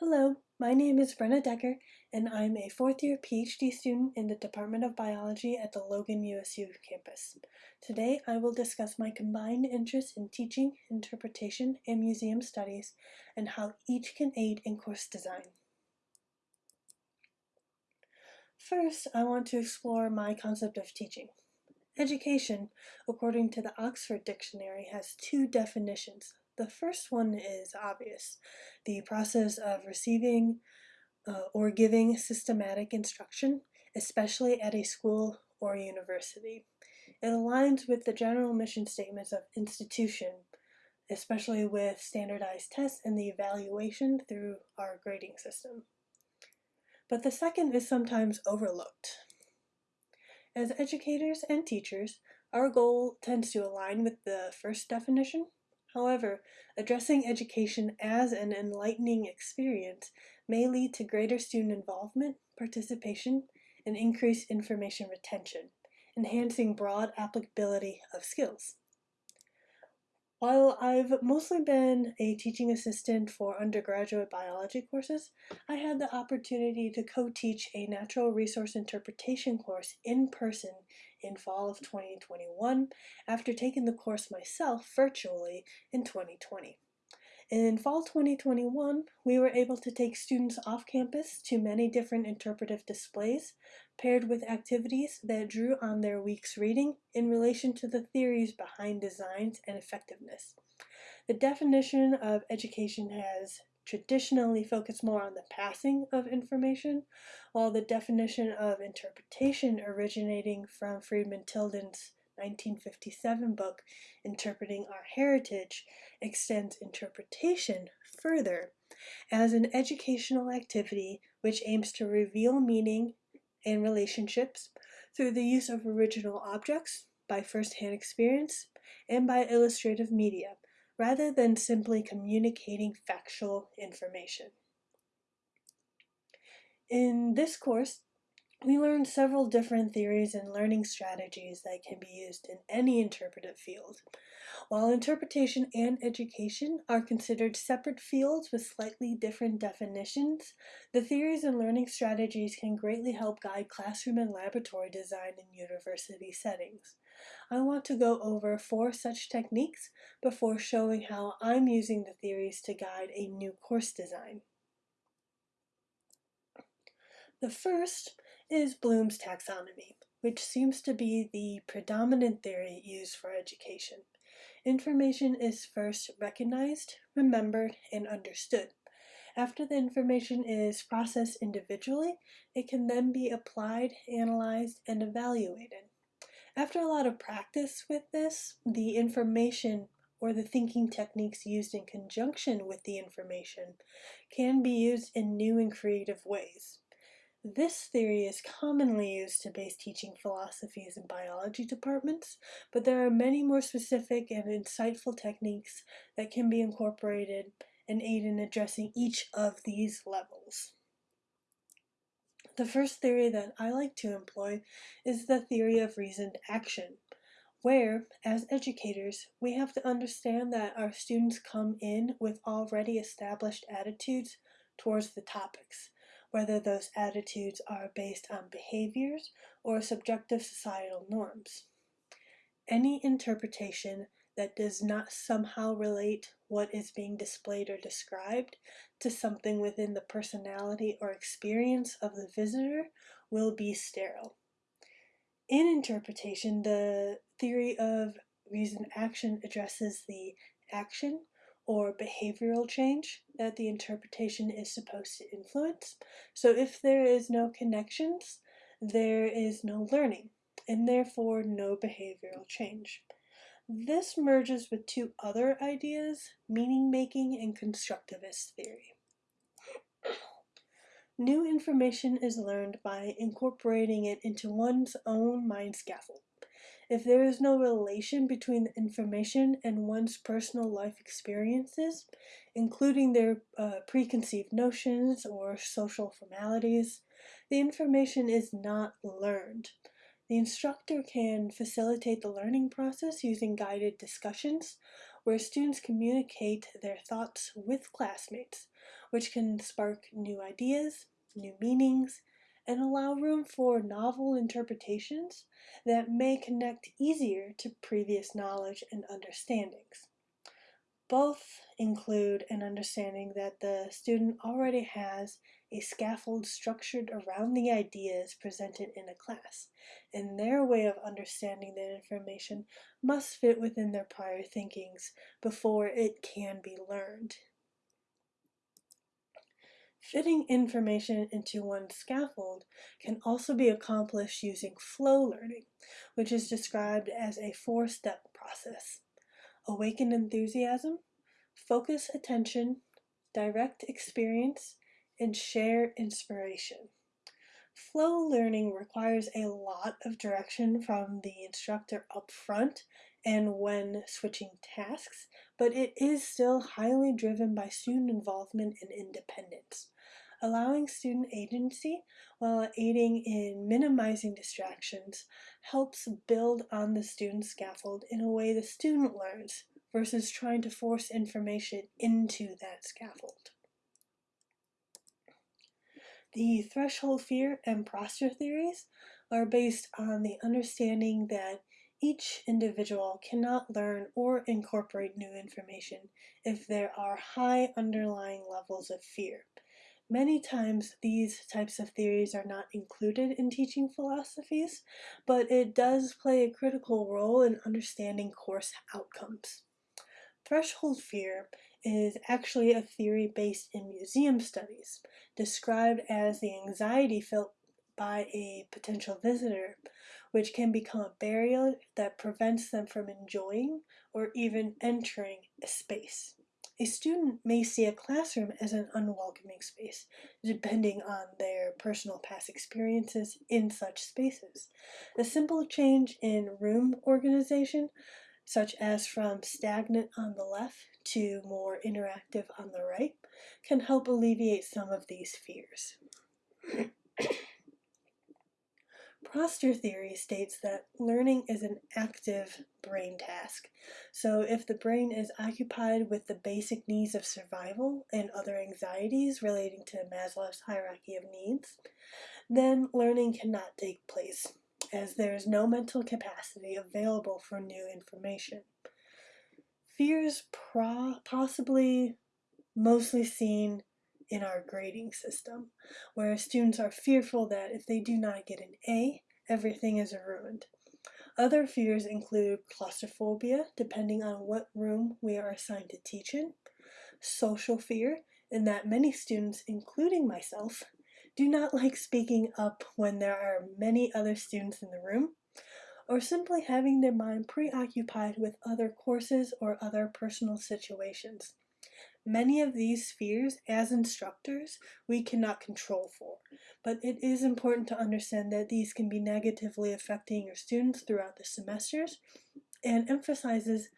Hello, my name is Brenna Decker, and I'm a fourth year PhD student in the Department of Biology at the Logan USU campus. Today I will discuss my combined interest in teaching, interpretation, and museum studies, and how each can aid in course design. First, I want to explore my concept of teaching. Education, according to the Oxford Dictionary, has two definitions, the first one is obvious. The process of receiving uh, or giving systematic instruction, especially at a school or university. It aligns with the general mission statements of institution, especially with standardized tests and the evaluation through our grading system. But the second is sometimes overlooked. As educators and teachers, our goal tends to align with the first definition, However, addressing education as an enlightening experience may lead to greater student involvement, participation, and increased information retention, enhancing broad applicability of skills. While I've mostly been a teaching assistant for undergraduate biology courses, I had the opportunity to co-teach a natural resource interpretation course in person in fall of 2021 after taking the course myself virtually in 2020. In fall 2021, we were able to take students off campus to many different interpretive displays, paired with activities that drew on their week's reading in relation to the theories behind designs and effectiveness. The definition of education has traditionally focus more on the passing of information, while the definition of interpretation originating from Freeman Tilden's 1957 book, Interpreting Our Heritage, extends interpretation further as an educational activity which aims to reveal meaning and relationships through the use of original objects, by first-hand experience, and by illustrative media, rather than simply communicating factual information. In this course, we learned several different theories and learning strategies that can be used in any interpretive field. While interpretation and education are considered separate fields with slightly different definitions, the theories and learning strategies can greatly help guide classroom and laboratory design in university settings. I want to go over four such techniques before showing how I'm using the theories to guide a new course design. The first is Bloom's taxonomy, which seems to be the predominant theory used for education. Information is first recognized, remembered, and understood. After the information is processed individually, it can then be applied, analyzed, and evaluated. After a lot of practice with this, the information or the thinking techniques used in conjunction with the information can be used in new and creative ways. This theory is commonly used to base teaching philosophies in biology departments, but there are many more specific and insightful techniques that can be incorporated and aid in addressing each of these levels. The first theory that I like to employ is the theory of reasoned action, where, as educators, we have to understand that our students come in with already established attitudes towards the topics, whether those attitudes are based on behaviors or subjective societal norms. Any interpretation that does not somehow relate what is being displayed or described to something within the personality or experience of the visitor will be sterile. In interpretation, the theory of reason action addresses the action or behavioral change that the interpretation is supposed to influence. So if there is no connections, there is no learning, and therefore no behavioral change. This merges with two other ideas, meaning making and constructivist theory. New information is learned by incorporating it into one's own mind scaffold. If there is no relation between the information and one's personal life experiences, including their uh, preconceived notions or social formalities, the information is not learned. The instructor can facilitate the learning process using guided discussions where students communicate their thoughts with classmates, which can spark new ideas, new meanings, and allow room for novel interpretations that may connect easier to previous knowledge and understandings. Both include an understanding that the student already has a scaffold structured around the ideas presented in a class, and their way of understanding that information must fit within their prior thinkings before it can be learned. Fitting information into one scaffold can also be accomplished using flow learning, which is described as a four-step process. Awaken enthusiasm, focus attention, direct experience, and share inspiration. Flow learning requires a lot of direction from the instructor up front and when switching tasks, but it is still highly driven by student involvement and independence. Allowing student agency while aiding in minimizing distractions helps build on the student scaffold in a way the student learns versus trying to force information into that scaffold. The threshold fear and Prostor theories are based on the understanding that each individual cannot learn or incorporate new information if there are high underlying levels of fear. Many times these types of theories are not included in teaching philosophies, but it does play a critical role in understanding course outcomes. Threshold fear is actually a theory based in museum studies, described as the anxiety felt by a potential visitor, which can become a barrier that prevents them from enjoying or even entering a space. A student may see a classroom as an unwelcoming space, depending on their personal past experiences in such spaces. A simple change in room organization such as from stagnant on the left to more interactive on the right, can help alleviate some of these fears. Prostor theory states that learning is an active brain task. So if the brain is occupied with the basic needs of survival and other anxieties relating to Maslow's hierarchy of needs, then learning cannot take place as there is no mental capacity available for new information. Fears possibly mostly seen in our grading system, where students are fearful that if they do not get an A, everything is ruined. Other fears include claustrophobia, depending on what room we are assigned to teach in, social fear, in that many students, including myself, do not like speaking up when there are many other students in the room, or simply having their mind preoccupied with other courses or other personal situations. Many of these fears, as instructors, we cannot control for, but it is important to understand that these can be negatively affecting your students throughout the semesters and emphasizes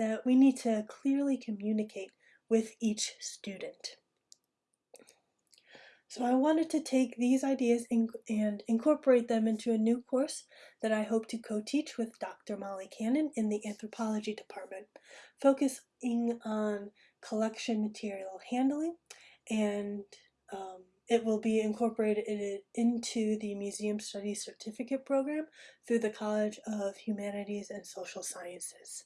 that we need to clearly communicate with each student. So I wanted to take these ideas and incorporate them into a new course that I hope to co-teach with Dr. Molly Cannon in the anthropology department, focusing on collection material handling and um, it will be incorporated into the Museum Studies Certificate Program through the College of Humanities and Social Sciences.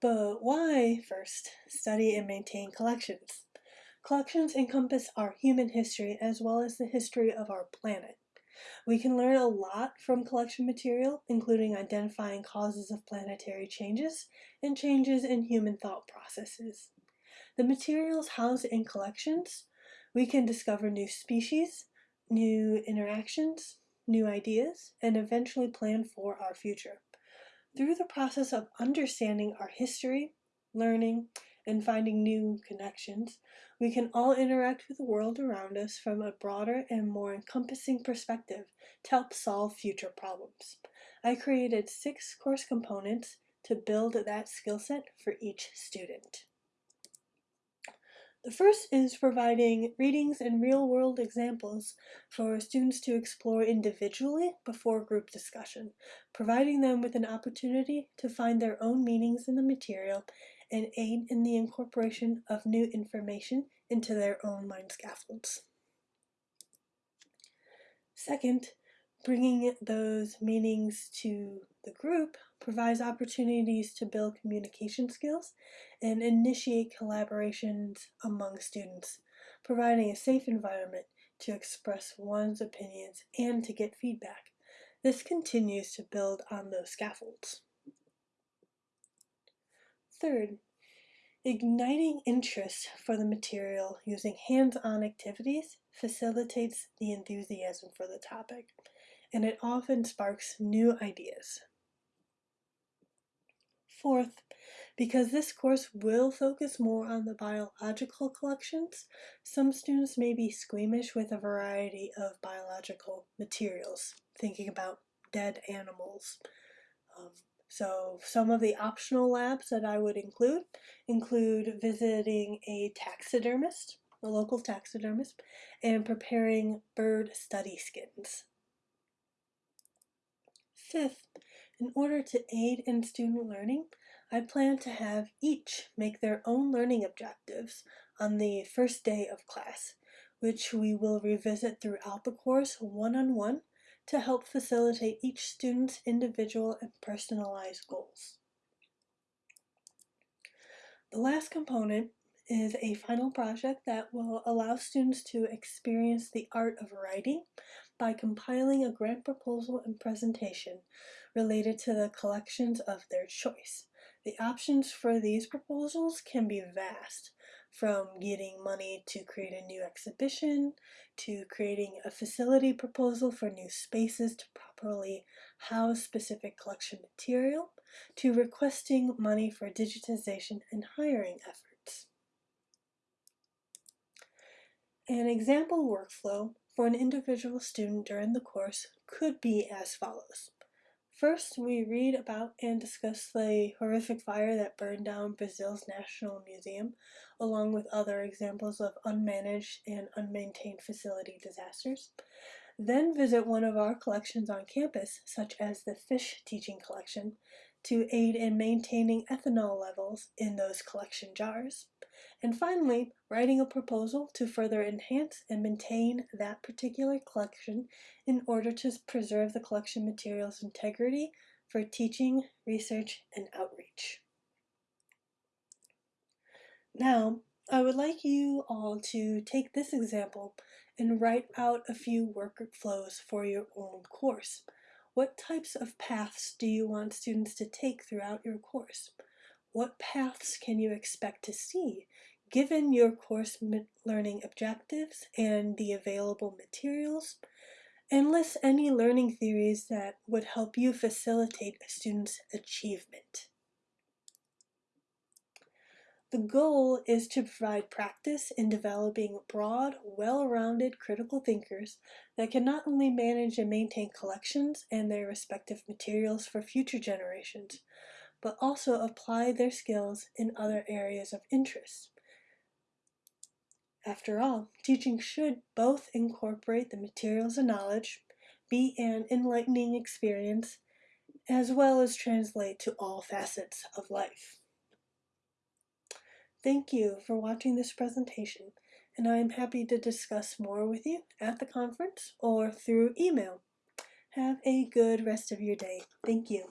But why, first, study and maintain collections? Collections encompass our human history as well as the history of our planet. We can learn a lot from collection material, including identifying causes of planetary changes and changes in human thought processes. The materials housed in collections, we can discover new species, new interactions, new ideas, and eventually plan for our future. Through the process of understanding our history, learning, and finding new connections, we can all interact with the world around us from a broader and more encompassing perspective to help solve future problems. I created six course components to build that skill set for each student. The first is providing readings and real-world examples for students to explore individually before group discussion, providing them with an opportunity to find their own meanings in the material and aid in the incorporation of new information into their own mind scaffolds. Second, bringing those meanings to the group provides opportunities to build communication skills and initiate collaborations among students, providing a safe environment to express one's opinions and to get feedback. This continues to build on those scaffolds. Third, igniting interest for the material using hands-on activities facilitates the enthusiasm for the topic, and it often sparks new ideas. Fourth, because this course will focus more on the biological collections, some students may be squeamish with a variety of biological materials, thinking about dead animals. Um, so some of the optional labs that I would include include visiting a taxidermist, a local taxidermist, and preparing bird study skins. Fifth, in order to aid in student learning, I plan to have each make their own learning objectives on the first day of class, which we will revisit throughout the course one-on-one -on -one to help facilitate each student's individual and personalized goals. The last component is a final project that will allow students to experience the art of writing by compiling a grant proposal and presentation related to the collections of their choice. The options for these proposals can be vast, from getting money to create a new exhibition, to creating a facility proposal for new spaces to properly house specific collection material, to requesting money for digitization and hiring efforts. An example workflow for an individual student during the course could be as follows. First, we read about and discuss the horrific fire that burned down Brazil's National Museum, along with other examples of unmanaged and unmaintained facility disasters. Then visit one of our collections on campus, such as the fish teaching collection, to aid in maintaining ethanol levels in those collection jars. And finally, writing a proposal to further enhance and maintain that particular collection in order to preserve the collection material's integrity for teaching, research, and outreach. Now, I would like you all to take this example and write out a few workflows for your own course. What types of paths do you want students to take throughout your course? What paths can you expect to see given your course learning objectives and the available materials? And list any learning theories that would help you facilitate a student's achievement. The goal is to provide practice in developing broad, well-rounded critical thinkers that can not only manage and maintain collections and their respective materials for future generations, but also apply their skills in other areas of interest. After all, teaching should both incorporate the materials and knowledge, be an enlightening experience, as well as translate to all facets of life. Thank you for watching this presentation, and I am happy to discuss more with you at the conference or through email. Have a good rest of your day. Thank you.